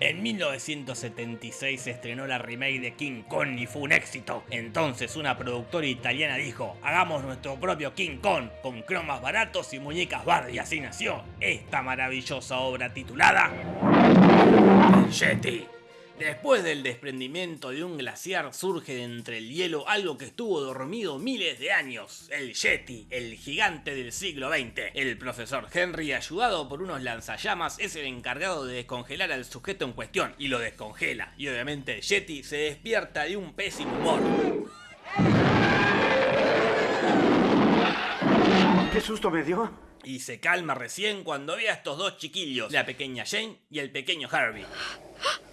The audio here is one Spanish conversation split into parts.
En 1976 se estrenó la remake de King Kong y fue un éxito. Entonces una productora italiana dijo, hagamos nuestro propio King Kong con cromas baratos y muñecas Barbie. Y así nació esta maravillosa obra titulada Yeti. Después del desprendimiento de un glaciar surge de entre el hielo algo que estuvo dormido miles de años, el Yeti, el gigante del siglo XX. El profesor Henry, ayudado por unos lanzallamas, es el encargado de descongelar al sujeto en cuestión, y lo descongela, y obviamente el Yeti se despierta de un pésimo humor. ¿Qué susto me dio? Y se calma recién cuando ve a estos dos chiquillos, la pequeña Jane y el pequeño Harvey.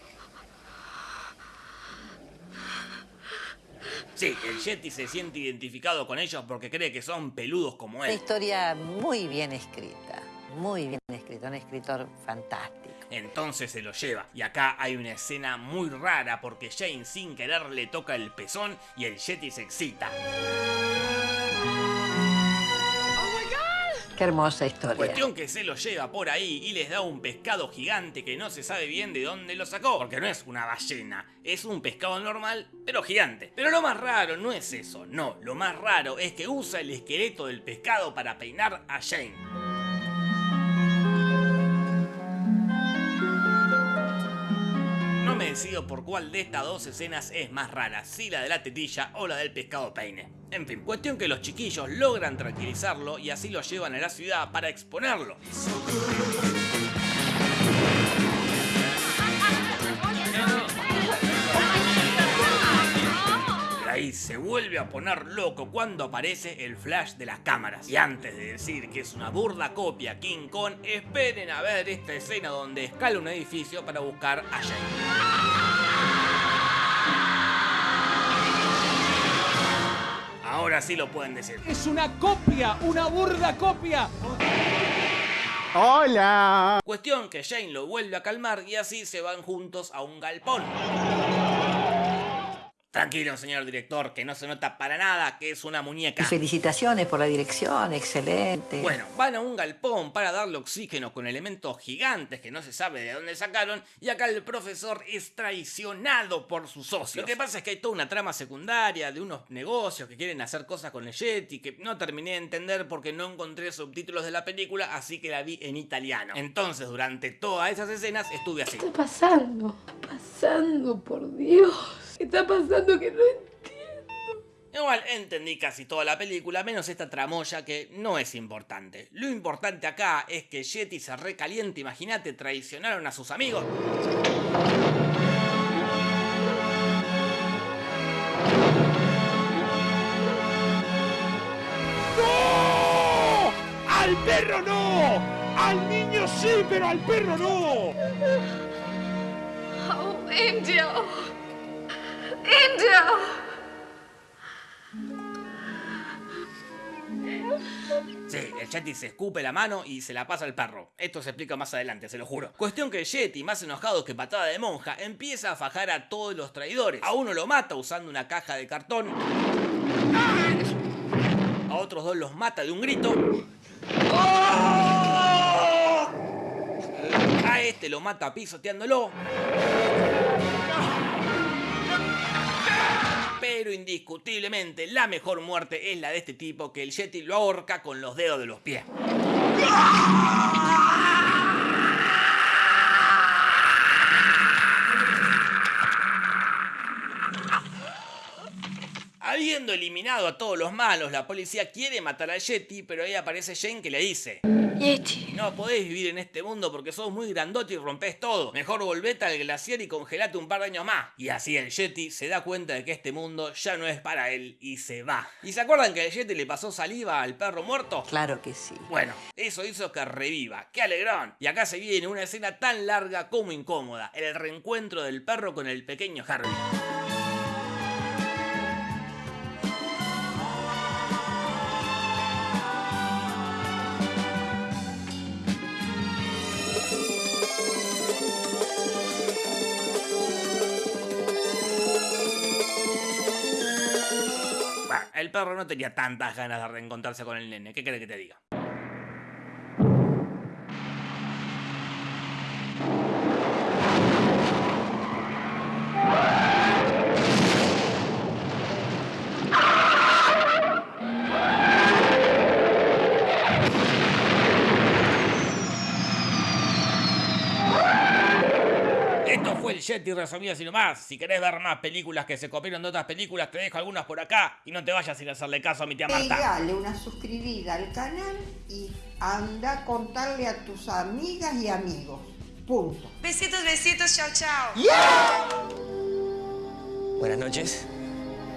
Sí, el Yeti se siente identificado con ellos porque cree que son peludos como Una él. historia muy bien escrita, muy bien escrita, un escritor fantástico. Entonces se lo lleva. Y acá hay una escena muy rara porque Jane sin querer le toca el pezón y el Yeti se excita. Qué hermosa historia. Cuestión que se lo lleva por ahí y les da un pescado gigante que no se sabe bien de dónde lo sacó. Porque no es una ballena, es un pescado normal, pero gigante. Pero lo más raro no es eso, no. Lo más raro es que usa el esqueleto del pescado para peinar a Jane. No me decido por cuál de estas dos escenas es más rara, si la de la tetilla o la del pescado peine. En fin, cuestión que los chiquillos logran tranquilizarlo y así lo llevan a la ciudad para exponerlo. Ahí se vuelve a poner loco cuando aparece el flash de las cámaras. Y antes de decir que es una burda copia King Kong, esperen a ver esta escena donde escala un edificio para buscar a Jane. Ahora sí lo pueden decir. Es una copia, una burda copia. ¡Hola! Cuestión que Jane lo vuelve a calmar y así se van juntos a un galpón. Tranquilo, señor director, que no se nota para nada que es una Y muñeca. felicitaciones por la dirección, excelente. Bueno, van a un galpón para darle oxígeno con elementos gigantes que no se sabe de dónde sacaron y acá el profesor es traicionado por sus socios. Lo que pasa es que hay toda una trama secundaria de unos negocios que quieren hacer cosas con el Yeti que no terminé de entender porque no encontré subtítulos de la película, así que la vi en italiano. Entonces, durante todas esas escenas estuve así. está pasando? Pasando, por Dios. ¿Qué está pasando que no entiendo? Igual entendí casi toda la película, menos esta tramoya que no es importante. Lo importante acá es que Yeti se recaliente, imagínate, traicionaron a sus amigos. ¡No! ¡Al perro no! ¡Al niño sí, pero al perro no! Oh, Angel. Sí, el Yeti se escupe la mano y se la pasa al perro. Esto se explica más adelante, se lo juro. Cuestión que el Yeti, más enojado que patada de monja, empieza a fajar a todos los traidores. A uno lo mata usando una caja de cartón. A otros dos los mata de un grito. A este lo mata pisoteándolo. Pero indiscutiblemente la mejor muerte es la de este tipo que el Yeti lo ahorca con los dedos de los pies. Habiendo eliminado a todos los malos, la policía quiere matar al Yeti, pero ahí aparece Jane que le dice Yeti. No podés vivir en este mundo porque sos muy grandote y rompés todo. Mejor volvete al glaciar y congelate un par de años más. Y así el Yeti se da cuenta de que este mundo ya no es para él y se va. ¿Y se acuerdan que el Yeti le pasó saliva al perro muerto? Claro que sí. Bueno, eso hizo que reviva. ¡Qué alegrón! Y acá se viene una escena tan larga como incómoda. El reencuentro del perro con el pequeño Harvey. El perro no tenía tantas ganas de reencontrarse con el nene. ¿Qué crees que te diga? Yeti resumido así nomás. Si querés ver más películas que se copiaron de otras películas, te dejo algunas por acá y no te vayas sin hacerle caso a mi tía Marta. Pegale una suscribida al canal y anda a contarle a tus amigas y amigos. Punto. Besitos, besitos, chao, chao. Buenas noches.